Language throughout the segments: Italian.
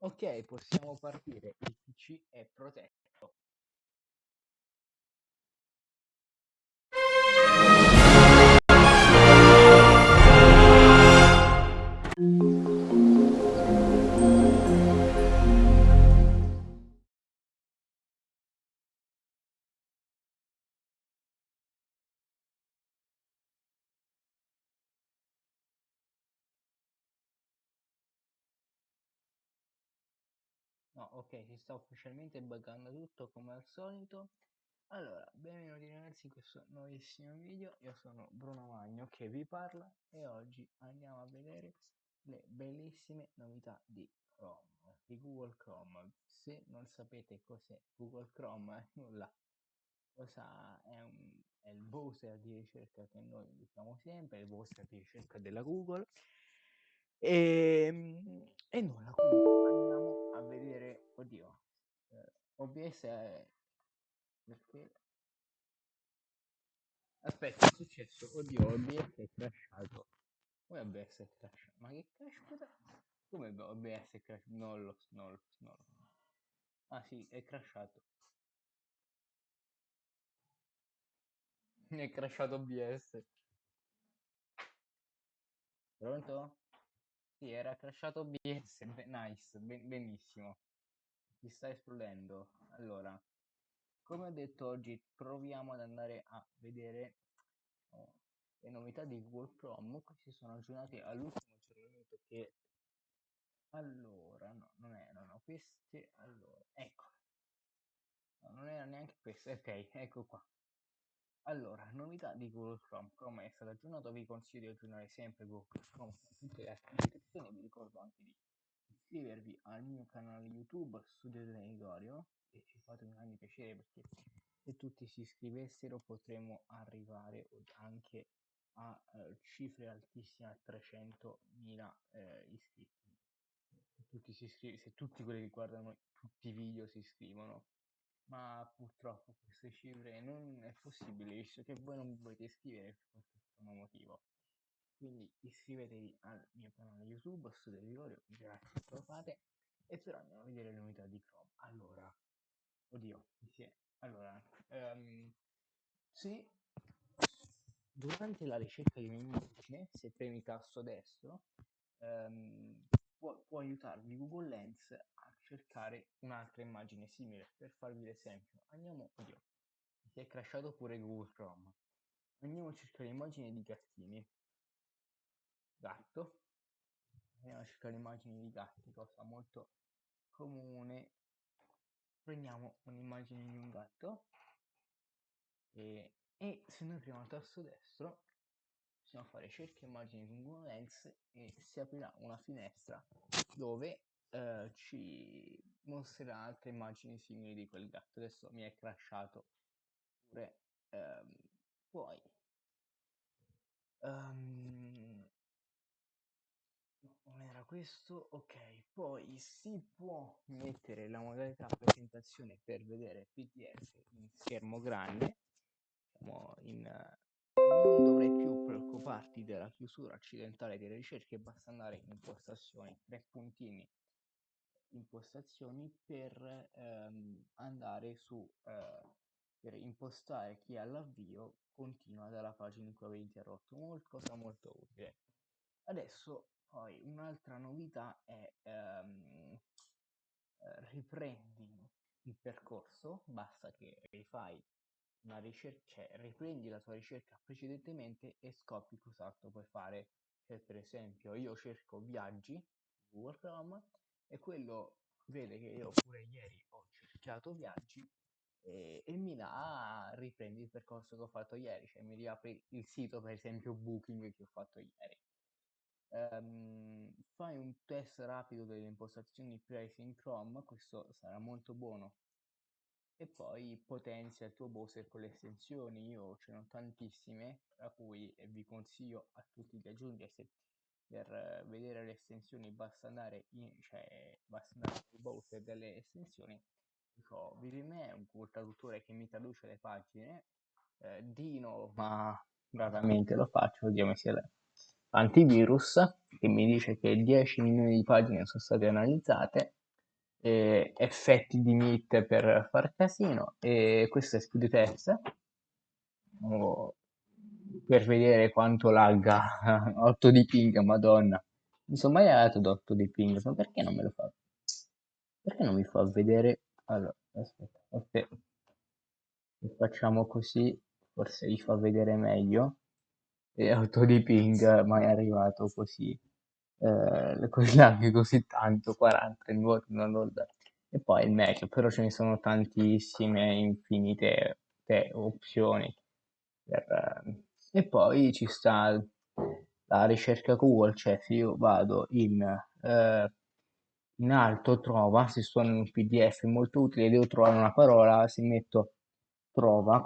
Ok, possiamo partire. Il PC è protetto. No, ok, si sta ufficialmente buggando tutto come al solito. Allora, benvenuti ragazzi in questo nuovissimo video. Io sono Bruno Magno che vi parla e oggi andiamo a vedere le bellissime novità di Chrome, di Google Chrome. Se non sapete cos'è Google Chrome, nulla. Cosa è, un, è il browser di ricerca che noi usiamo sempre, il browser di ricerca della Google. E, e nulla, quindi andiamo a vedere, oddio, eh, OBS è perché? Aspetta è successo oddio OBS è crashato. Come OBS è crashato? Ma che crash come OBS è crashato? Non lo non lo non lo ah sì è crashato. È crashato OBS pronto? Sì era crashato OBS nice ben, benissimo. Si sta esplodendo. Allora come ho detto oggi proviamo ad andare a vedere oh, le novità di Google Chrome questi sono aggiornati all'ultimo aggiornamento che allora no non erano queste allora ecco. No, non era neanche questo ok ecco qua allora novità di Google Chrome Chrome è stato aggiornato vi consiglio di aggiornare sempre Google Chrome con tutte le altre descrizioni vi ricordo anche di iscrivervi al mio canale YouTube Studio Gregorio e ci fate un grande piacere perché se tutti si iscrivessero potremmo arrivare anche a eh, cifre altissime a 300.000 eh, iscritti. Se tutti, si iscrivono, se tutti quelli che guardano tutti i video si iscrivono ma purtroppo queste cifre non è possibile visto che voi non volete iscrivere per questo motivo quindi iscrivetevi al mio canale youtube Studio Vigorio grazie se lo fate e però andiamo a vedere le novità di Chrome allora oddio sì. allora um, se durante la ricerca di un'immagine se premi tasto destro um, può, può aiutarvi Google Lens a cercare un'altra immagine simile per farvi l'esempio. Andiamo oddio si è crashato pure Google Chrome. Andiamo a cercare immagini di gattini. Gatto. Andiamo a cercare immagini di gatti cosa molto comune. Prendiamo un'immagine di un gatto. E, e se noi premiamo il tasto destro possiamo fare cerca immagini con Google Lens e si aprirà una finestra dove eh, ci mostrerà altre immagini simili di quel gatto. Adesso mi è crashato pure ehm, poi. Um, non era questo? Ok poi si può mettere la modalità presentazione per vedere pdf in schermo grande. Diciamo in non dovrei preoccuparti della chiusura accidentale delle ricerche basta andare in impostazioni tre puntini impostazioni per ehm, andare su eh, per impostare chi all'avvio continua dalla pagina in cui avete interrotto. Molto cosa molto utile. Adesso poi un'altra novità è ehm, riprendi il percorso basta che rifai una ricerca cioè riprendi la tua ricerca precedentemente e scopri cos'altro puoi fare. Cioè per esempio io cerco viaggi Google Chrome e quello vede che io pure ieri ho cercato viaggi e, e mi dà riprendi il percorso che ho fatto ieri cioè mi riapri il sito per esempio booking che ho fatto ieri. Um, fai un test rapido delle impostazioni privacy in Chrome questo sarà molto buono e poi potenzia il tuo browser con le estensioni. Io ce ne ho tantissime tra cui vi consiglio a tutti di aggiungere se per vedere le estensioni basta andare in cioè basta andare sul browser delle estensioni. Dico Vime è un traduttore che mi traduce le pagine? Eh, Dino ma raramente lo faccio vediamo se è antivirus che mi dice che 10 milioni di pagine sono state analizzate eh, effetti di meat per far casino e questo è speed test o per vedere quanto lagga 8 di ping, madonna. Non sono mai arrivato ad 8 di ping, ma perché non me lo fa? Perché non mi fa vedere? Allora, aspetta, aspetta. Se facciamo così, forse vi fa vedere meglio. E 8 di ping, mai arrivato così. Eh, lag così tanto, 40 in voto, non lo so. E poi il meglio, però ce ne sono tantissime, infinite te, opzioni per, e poi ci sta la ricerca Google, cioè se io vado in, eh, in alto trova, se sono in un PDF molto utile, devo trovare una parola, se metto trova,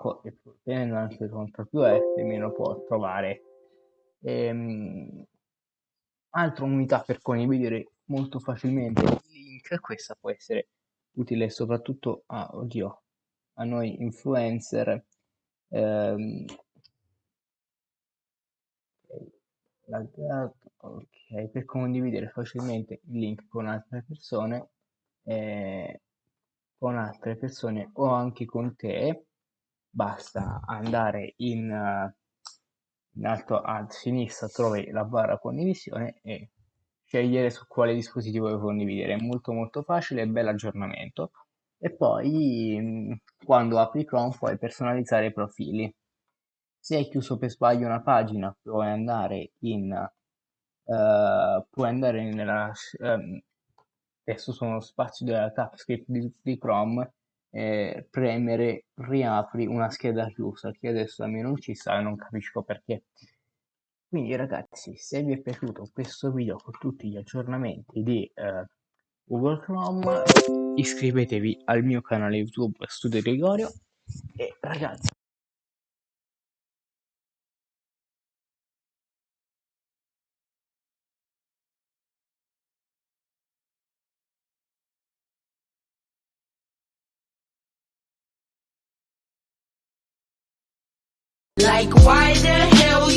tenendo anche CTRL più F, meno può trovare. Ehm, altra unità per condividere molto facilmente. Il link, questa può essere utile soprattutto a, oddio, a noi influencer ehm, ok, per condividere facilmente il link con altre persone, eh, con altre persone o anche con te, basta andare in, uh, in alto a sinistra, trovi la barra condivisione e scegliere su quale dispositivo vuoi condividere. È molto molto facile, bel aggiornamento. E poi mm, quando apri Chrome puoi personalizzare i profili. Se hai chiuso per sbaglio una pagina, puoi andare in uh, puoi andare nella um, adesso sono spazio della TypeScript di, di Chrome e premere riapri una scheda chiusa che adesso a me non ci sta e non capisco perché. Quindi ragazzi se vi è piaciuto questo video con tutti gli aggiornamenti di uh, Google Chrome iscrivetevi al mio canale YouTube Studio Gregorio. E ragazzi Like why the hell